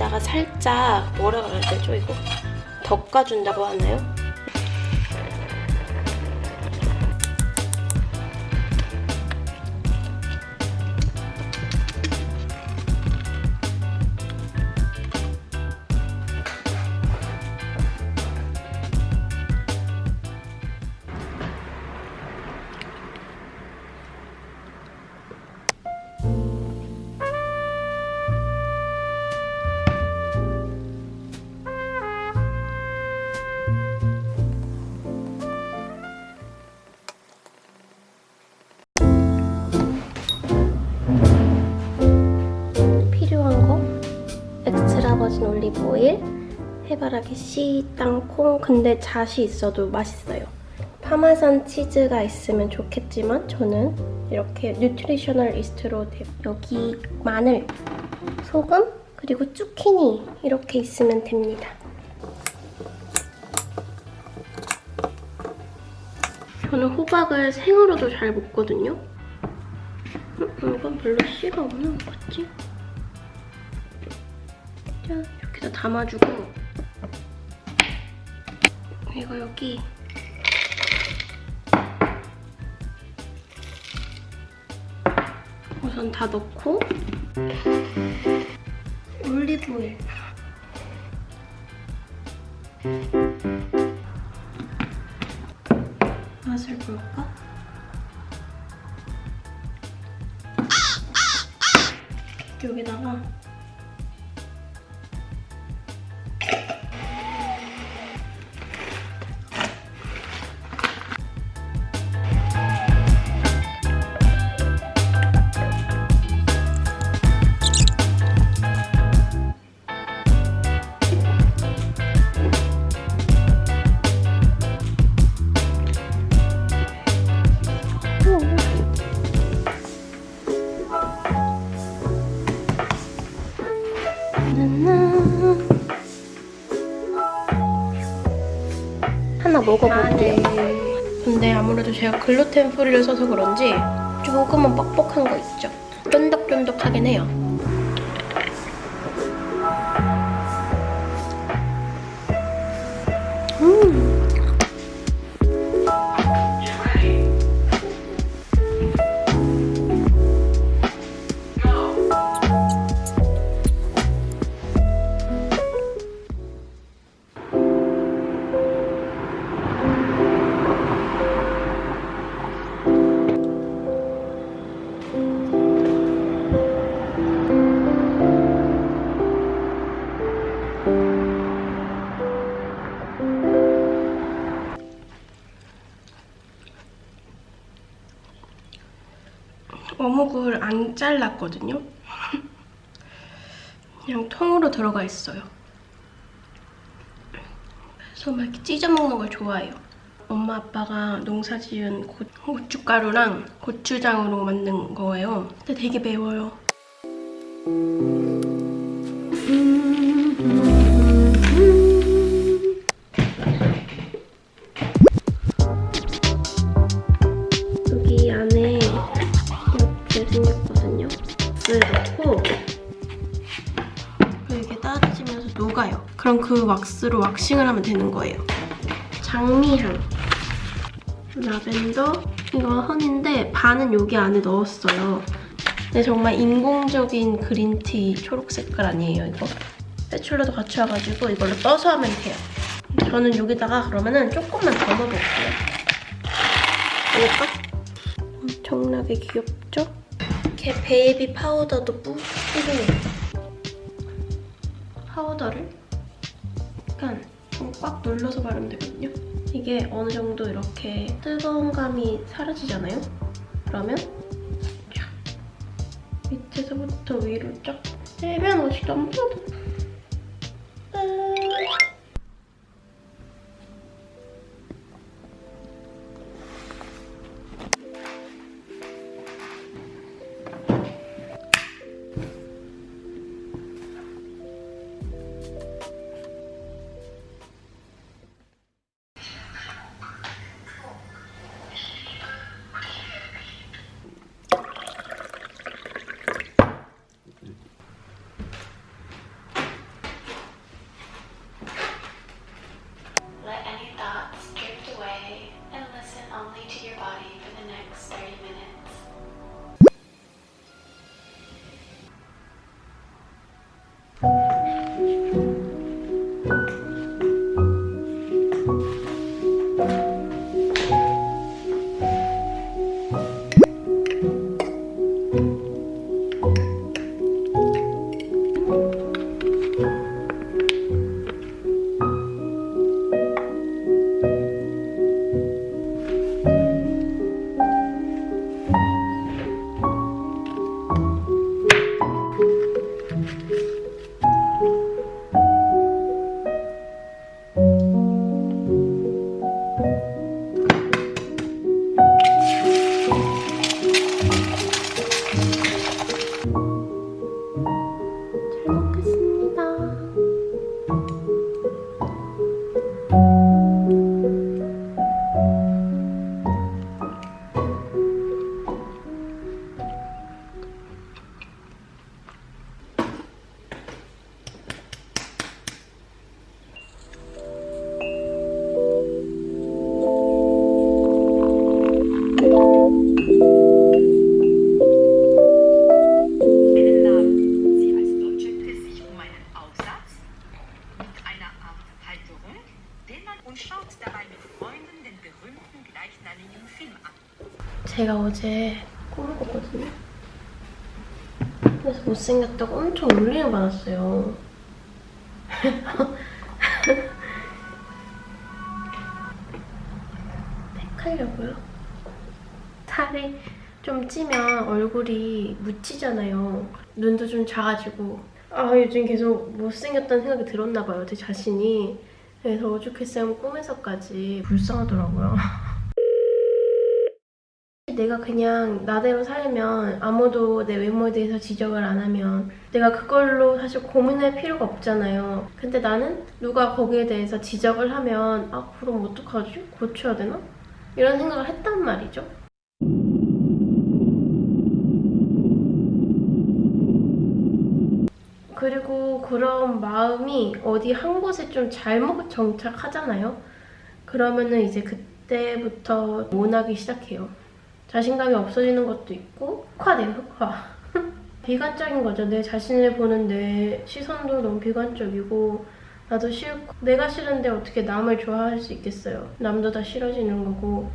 냄비에다가 살짝 뭐라 그래야 되죠 이거? 덮어준다고 하나요? 오일? 해바라기 씨, 땅콩. 근데 잣이 있어도 맛있어요. 파마산 치즈가 있으면 좋겠지만 저는 이렇게 nutritional yeast로 돼- 여기 마늘, 소금, 그리고 zucchini 이렇게 있으면 됩니다. 저는 호박을 생으로도 잘 먹거든요. 음, 이건 별로 씨가 없는 것 같지? 짠 이렇게 다 담아주고 이거 여기 우선 다 넣고 올리브오일 맛을 볼까? 여기다가 하나 먹어볼게요. 근데 아무래도 제가 글루텐 프리를 써서 그런지 조금은 뻑뻑한 거 있죠? 쫀득쫀득하긴 해요. 어묵을 안 잘랐거든요. 그냥 통으로 들어가 있어요. 그래서 막 찢어 먹는 걸 좋아해요. 엄마 아빠가 농사 지은 고, 고춧가루랑 고추장으로 만든 거예요. 근데 되게 매워요. 물 넣고 이게 따뜻해지면서 녹아요. 그럼 그 왁스로 왁싱을 하면 되는 거예요. 장미향, 라벤더, 이거 허니인데 반은 여기 안에 넣었어요. 근데 정말 인공적인 그린티 초록 색깔 아니에요, 이거? 스패츌러도 같이 와가지고 이걸로 떠서 하면 돼요. 저는 여기다가 그러면은 조금만 더 넣어볼게요. 이럴까? 엄청나게 귀엽죠? 이렇게 베이비 파우더도 뿌리고 파우더를 약간 좀 꽉 눌러서 바르면 되거든요. 이게 어느 정도 이렇게 뜨거운 감이 사라지잖아요? 그러면 쫙 밑에서부터 위로 쫙 옷이 너무 예뻐. schaut 그래서 못생겼다고 엄청 울림을 받았어요. 팩하려고요. 살이 좀 찌면 얼굴이 묻히잖아요. 눈도 좀 작아지고. 아 요즘 계속 못생겼다는 생각이 들었나 봐요. 제 자신이. 그래서 오죽했으면 꿈에서까지 불쌍하더라고요. 내가 그냥 나대로 살면 아무도 내 외모에 대해서 지적을 안 하면 내가 그걸로 사실 고민할 필요가 없잖아요. 근데 나는 누가 거기에 대해서 지적을 하면 아 그럼 어떡하지? 고쳐야 되나? 이런 생각을 했단 말이죠. 그리고 그런 마음이 어디 한 곳에 좀 잘못 정착하잖아요. 그러면은 이제 그때부터 모나기 시작해요. 자신감이 없어지는 것도 있고 흑화돼요 흑화 비관적인 거죠. 내 자신을 보는 내 시선도 너무 비관적이고 나도 싫고. 내가 싫은데 어떻게 남을 좋아할 수 있겠어요? 남도 다 싫어지는 거고.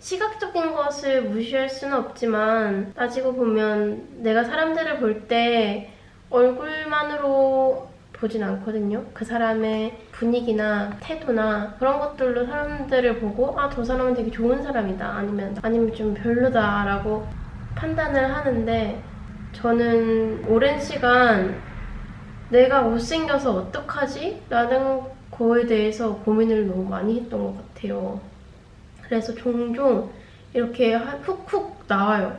시각적인 것을 무시할 수는 없지만 따지고 보면 내가 사람들을 볼 때 얼굴만으로 보진 않거든요. 그 사람의 분위기나 태도나 그런 것들로 사람들을 보고 아 저 사람은 되게 좋은 사람이다 아니면 아니면 좀 별로다라고 판단을 하는데 저는 오랜 시간 내가 못생겨서 어떡하지? 라는 거에 대해서 고민을 너무 많이 했던 것 같아요. 그래서 종종 이렇게 훅훅 나와요.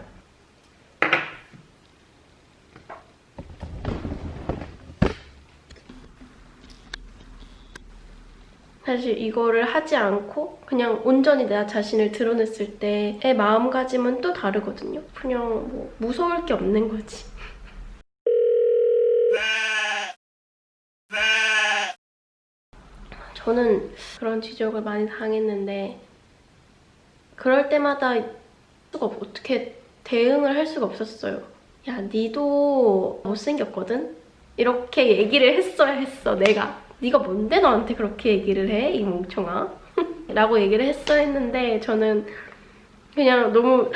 사실 이거를 하지 않고 그냥 온전히 내 자신을 드러냈을 때의 마음가짐은 또 다르거든요. 그냥 뭐 무서울 게 없는 거지. 저는 그런 지적을 많이 당했는데 그럴 때마다 수가 없- 어떻게 대응을 할 수가 없었어요. 야, 니도 못생겼거든? 이렇게 얘기를 했어야 했어, 내가. 네가 뭔데 나한테 그렇게 얘기를 해? 이 멍청아. 라고 얘기를 했어야 했는데 저는 그냥 너무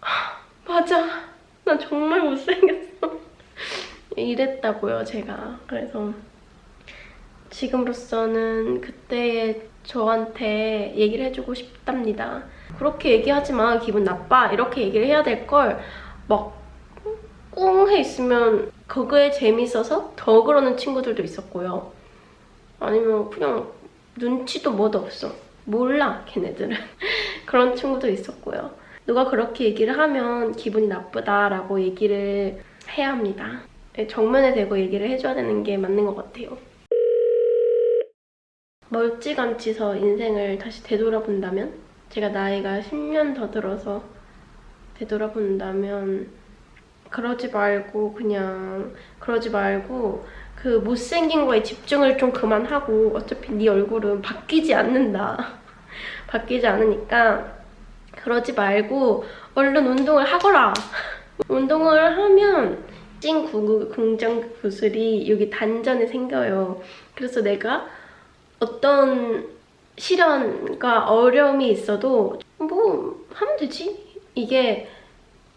맞아. 나 정말 못생겼어. 이랬다고요, 제가. 그래서 지금으로서는 그때의 저한테 얘기를 해주고 싶답니다. 그렇게 얘기하지 마. 기분 나빠. 이렇게 얘기를 해야 될 걸막 꿍해 있으면 그거에 재밌어서 더 그러는 친구들도 있었고요. 아니면 그냥 눈치도 뭐도 없어. 몰라, 걔네들은. 그런 친구도 있었고요. 누가 그렇게 얘기를 하면 기분이 나쁘다라고 얘기를 해야 합니다. 네, 정면에 대고 얘기를 해줘야 되는 게 맞는 것 같아요. 멀찌감치서 인생을 다시 되돌아본다면 제가 나이가 10년 더 들어서 되돌아본다면 그러지 말고 그냥 그러지 말고 그 못생긴 거에 집중을 좀 그만하고 어차피 네 얼굴은 바뀌지 않는다. 바뀌지 않으니까 그러지 말고 얼른 운동을 하거라. 운동을 하면 찐 구- 긍정 구슬이 여기 단전에 생겨요. 그래서 내가 어떤 시련과 어려움이 있어도 뭐 하면 되지? 이게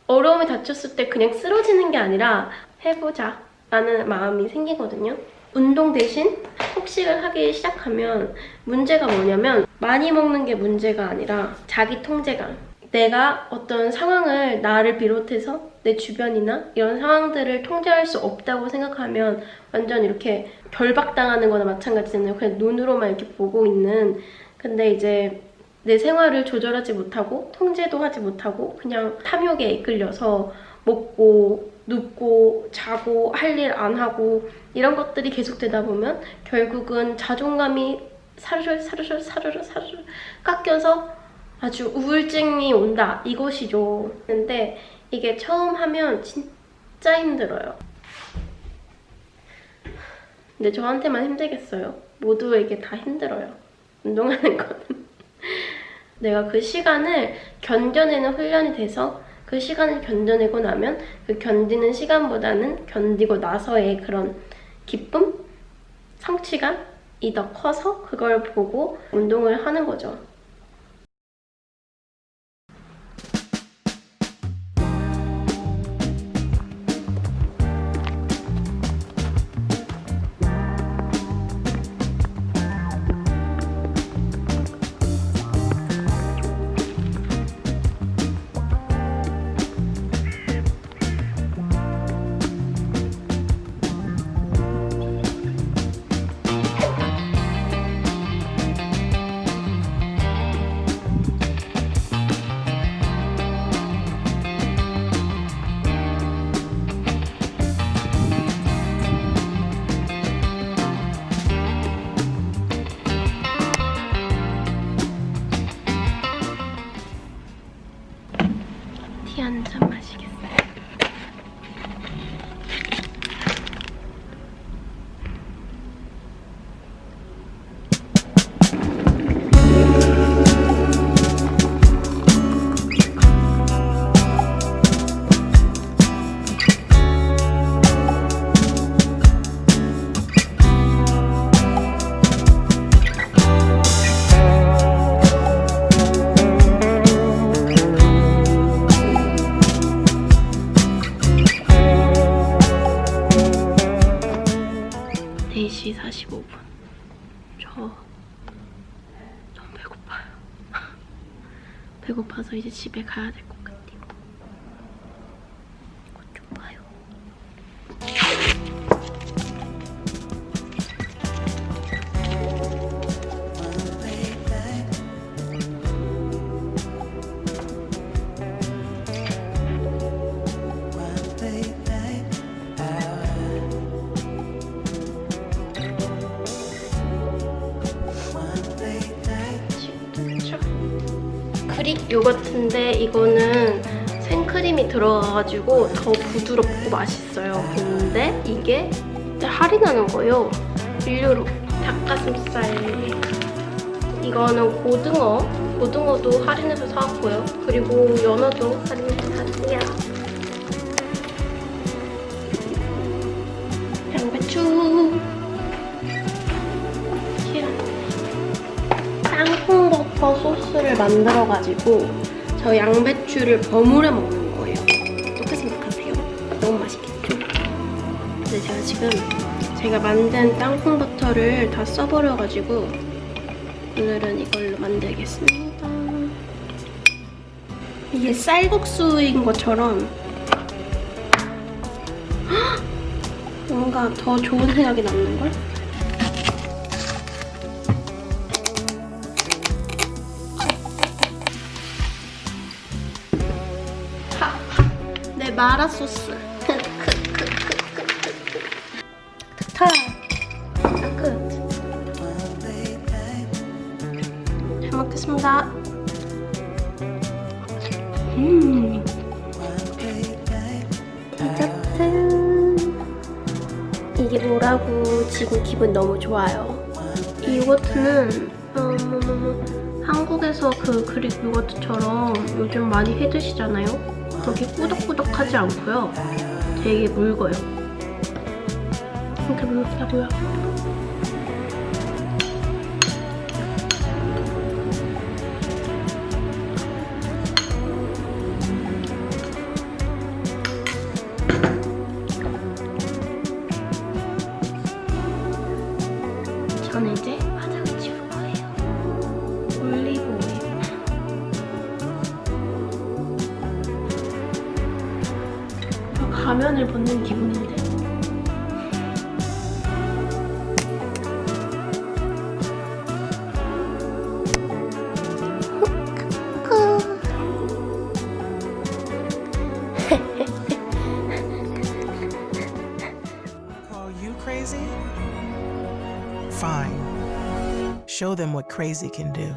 어려움에 닥쳤을 때 그냥 쓰러지는 게 아니라 해보자 라는 마음이 생기거든요. 운동 대신 폭식을 하기 시작하면 문제가 뭐냐면 많이 먹는 게 문제가 아니라 자기 통제감. 내가 어떤 상황을 나를 비롯해서 내 주변이나 이런 상황들을 통제할 수 없다고 생각하면 완전 이렇게 결박당하는 거나 마찬가지잖아요. 그냥 눈으로만 이렇게 보고 있는. 근데 이제 내 생활을 조절하지 못하고 통제도 하지 못하고 그냥 탐욕에 이끌려서 먹고 눕고 자고 할 일 안 하고 이런 것들이 계속되다 보면 결국은 자존감이 사르르 사르르 사르르 사르르 깎여서 아주 우울증이 온다 이것이죠. 근데 이게 처음 하면 진짜 힘들어요. 근데 저한테만 힘들겠어요. 모두에게 다 힘들어요. 운동하는 거는. 내가 그 시간을 견뎌내는 훈련이 돼서 그 시간을 견뎌내고 나면 그 견디는 시간보다는 견디고 나서의 그런 기쁨? 성취감? 더 커서 그걸 보고 운동을 하는 거죠. 배고파서 이제 집에 가야 될 것 같아요. 그릭 요거트인데 이거는 생크림이 들어가가지고 더 부드럽고 맛있어요. 근데 이게 할인하는 거예요. 1유로 닭가슴살 이거는 고등어 고등어도 할인해서 사왔고요. 그리고 연어도 할인해서 샀고요. 양배추 땅콩버터 소스 를 만들어가지고 저 양배추를 버무려 먹는 거예요. 어떻게 생각하세요? 너무 맛있겠죠? 근데 제가 지금 제가 만든 땅콩 버터를 다 써버려가지고 오늘은 이걸로 만들겠습니다. 이게 쌀국수인 것처럼 헉! 뭔가 더 좋은 생각이 남는걸? 마라 소스. 타. 끝. 잘 먹겠습니다. 음. 디저트. 이게 뭐라고 지금 기분 너무 좋아요. 이 요거트는 음, 한국에서 그 그릭 요거트처럼 요즘 많이 해 드시잖아요. 그렇게 꾸덕꾸덕하지 않고요. 되게 묽어요. 이렇게 묽다고요. 가면을 벗는 기분인데. Call you crazy? Fine. Show them what crazy can do.